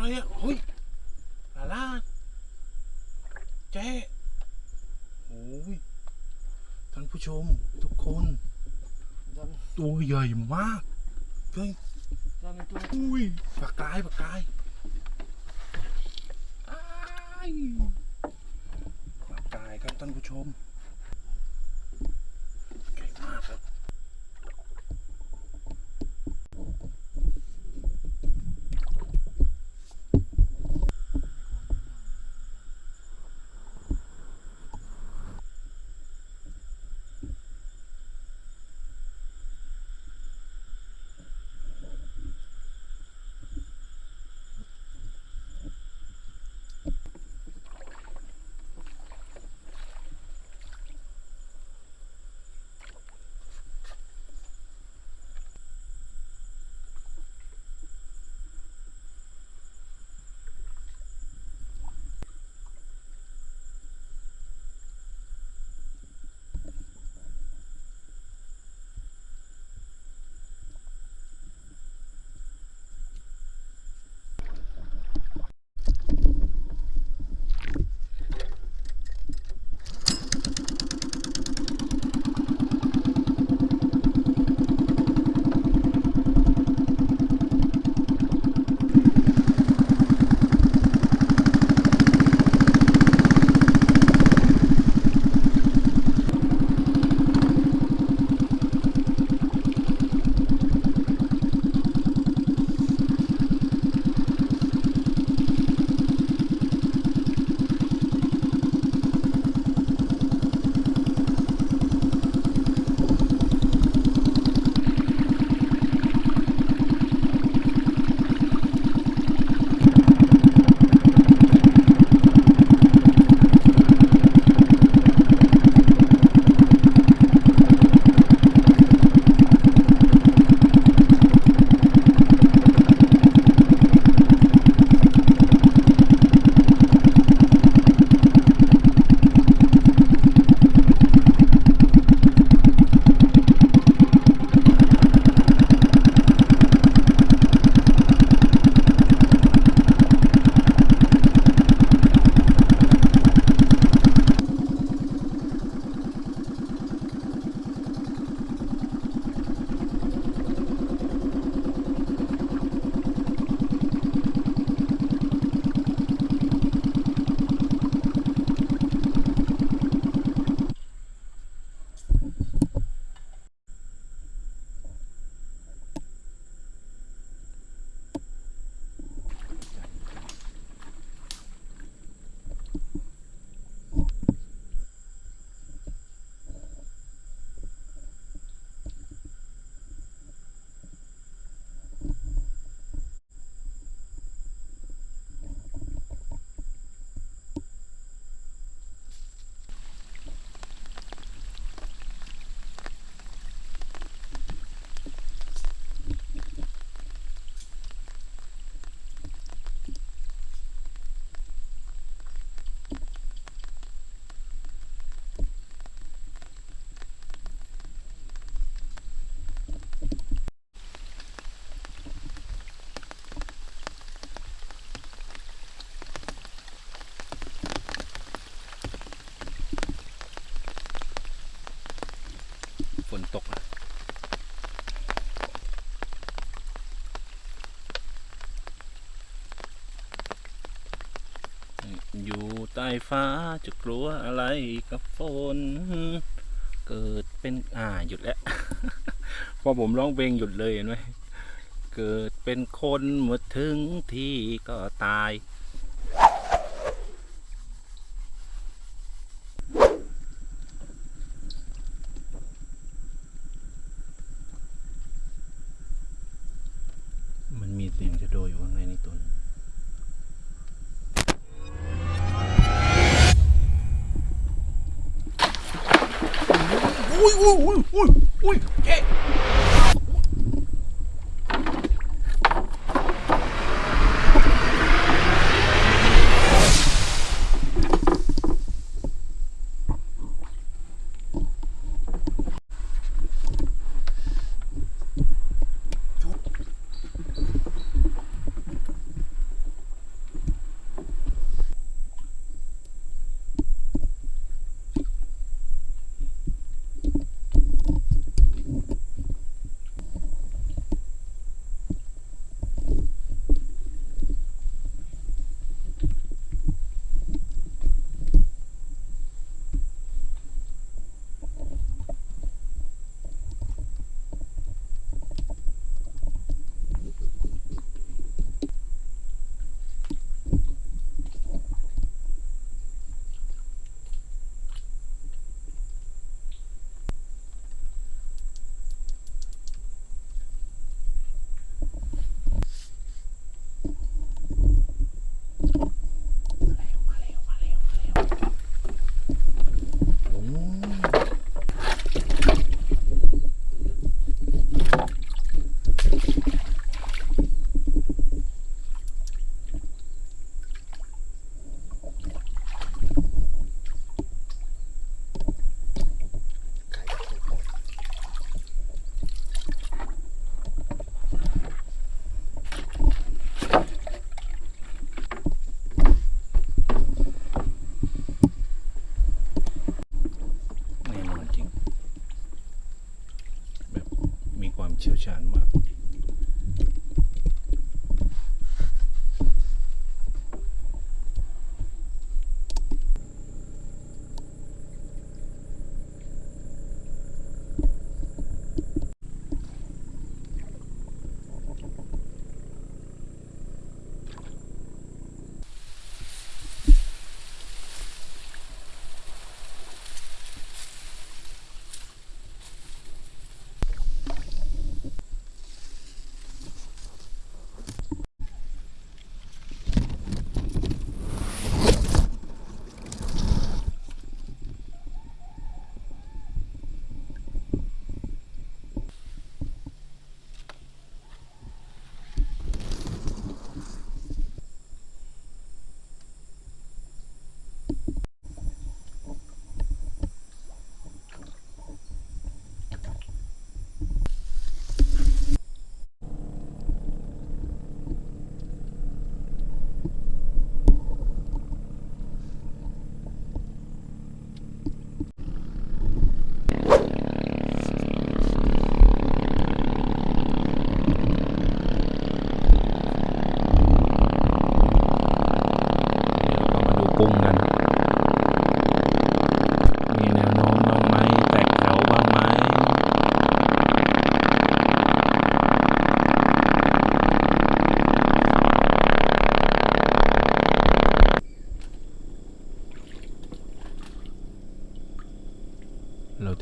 อะไรอะเฮ้ยลาล่าเจ๊โอ้ยท่านผู้ชมทุกคน Dame, ตัวใหญ่มากเฮ้ย dame tú. อุ้ยปากกายปากกายอ้ายปากกายครับท่านผู้ชม ต้ฟ้าจะกลัวอะไรกับฝน เกิดเป็นอ่าหยุดแล้ว พอผมร้องเพลงหยุดเลยเห็นไหมเกิดเป็นคนเมื่อถึงที่ก็ตาย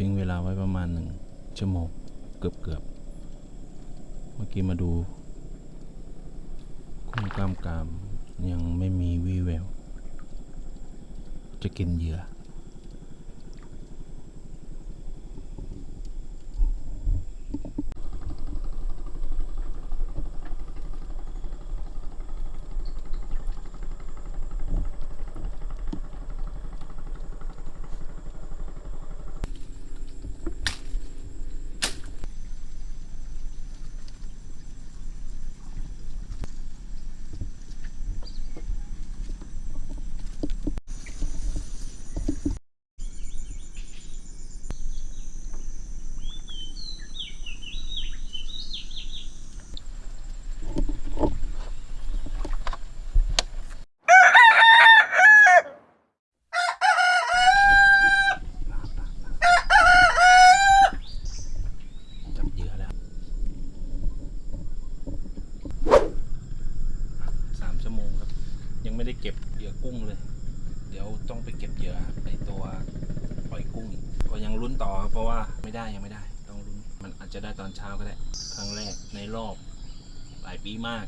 ทิ้งเวลาไว้ประมาณหนึ่งชั่วโมงเกือบเกือบๆเมื่อกี้มาดูกุ้งกล้ามกรามยังไม่มีวีแวว จะกินเหยื่อ จับเหยื่อแล้วสามชั่วโมงครับ ยัง ไม่ได้เก็บเหยื่อกุ้งเลย เดี๋ยวต้องไปเก็บเหยื่อในตัวปล่อยกุ้งกก็ยังลุ้นต่อครับเพราะว่าไม่ได้ยังไม่ได้ ต้องลุ้นมันอาจจะได้ตอนเช้าก็ได้ ครั้งแรกในรอบหลายปีมาก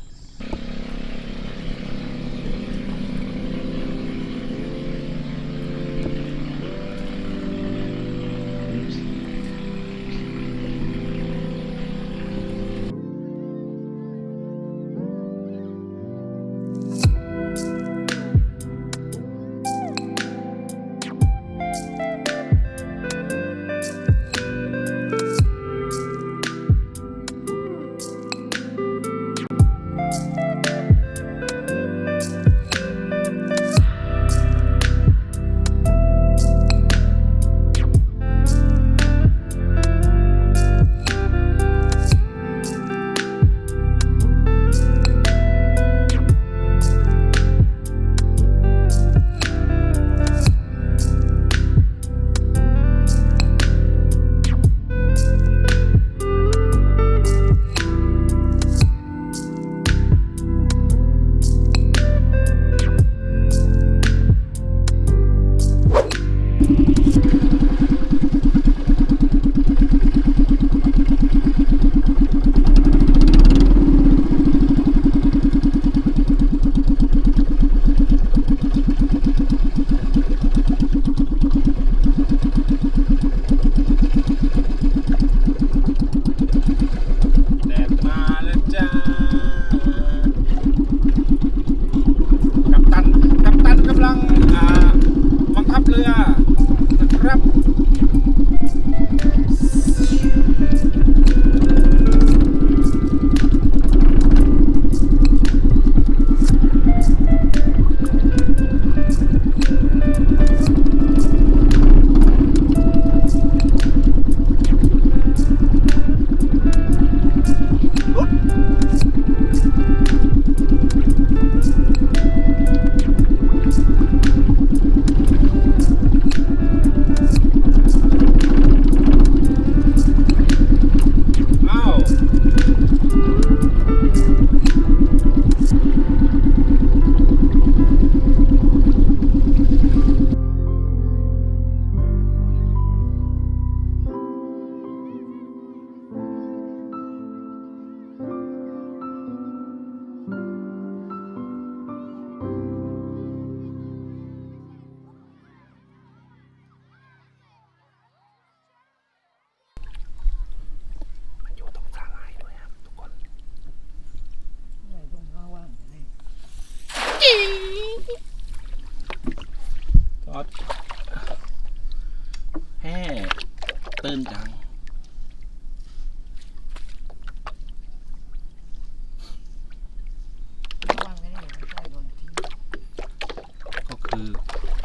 คือ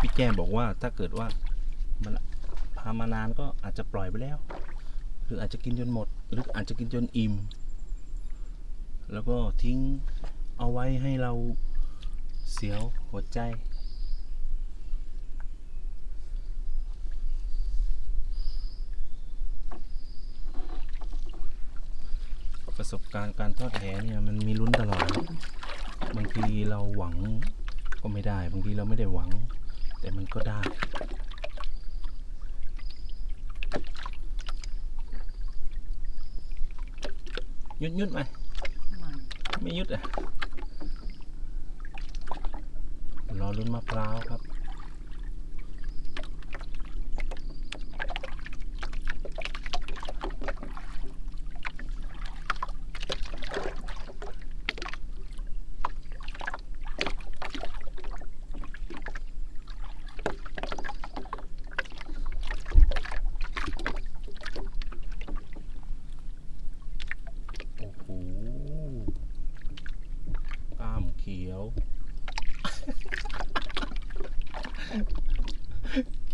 พี่แก้มบอกว่าถ้าเกิดว่ามันพามานานก็อาจจะปล่อยไปแล้ว หรืออาจจะกินจนหมด หรืออาจจะกินจนอิ่ม แล้วก็ทิ้งเอาไว้ให้เราเสียวหัวใจ ประสบการณ์การทอดแหเนี่ยมันมีลุ้นตลอด บางทีเราหวัง ก็ไม่ได้บางทีเราไม่ได้หวัง แต่มันก็ได้ยุดยุดไหมไม่ไม่ยุดอะรอลุ้นมะพร้าวครับ โอ้โหกล้ามเขียว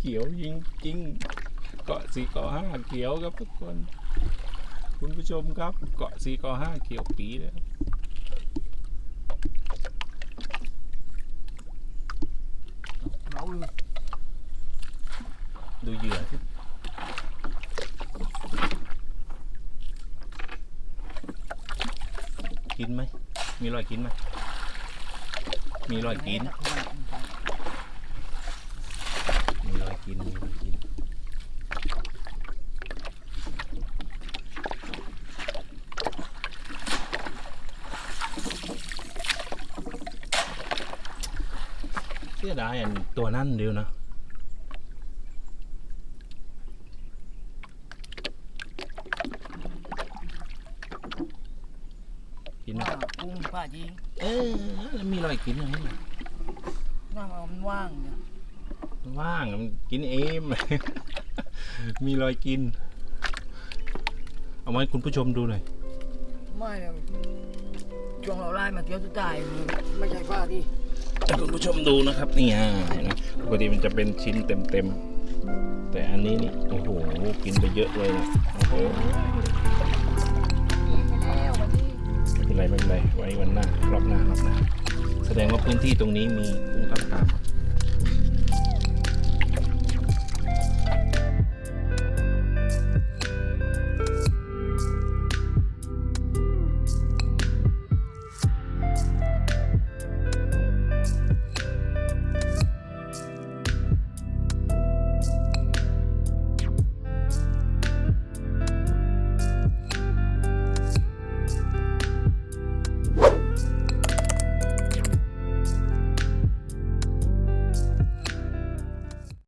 เขียวจริงจริงๆ เกาะสี่เกาะห้าเขียวครับทุกคน คุณผู้ชมครับเกาะสี่เกาะห้าเขียวปีเลยครับเราเลยดูเหยื่อที่กินไหม มีรอยกินไหม มีรอยกินมีรอย กินมีรอยกินเสียดายอันตัวนั่นเดียวนะกินไหมว่ากุ้งป้าจีเออแล้วมีรอยกินอย่างนี้หน้ามันว่างเนี่ย ว่างมันกินเองมีรอยกิน เอาไว้คุณผู้ชมดูหน่อยไม่เนี่ยช่วงเราไล่มาเที่ยวสุดท้ายไม่ใช่ป้าที่ให้คุณผู้ชมดูนะครับนี่ฮะเห็นไหมปกติมันจะเป็นชิ้นเต็มๆ แต่อันนี้นี่ โอ้โห กินไปเยอะเลยนะโอ้โหกินไปแล้ววันนี้ไม่เป็นไรไม่เป็นไรไว้วันหน้ารอบหน้ารอบหน้า แสดงว่าพื้นที่ตรงนี้มีกุ้งกล้ามกราม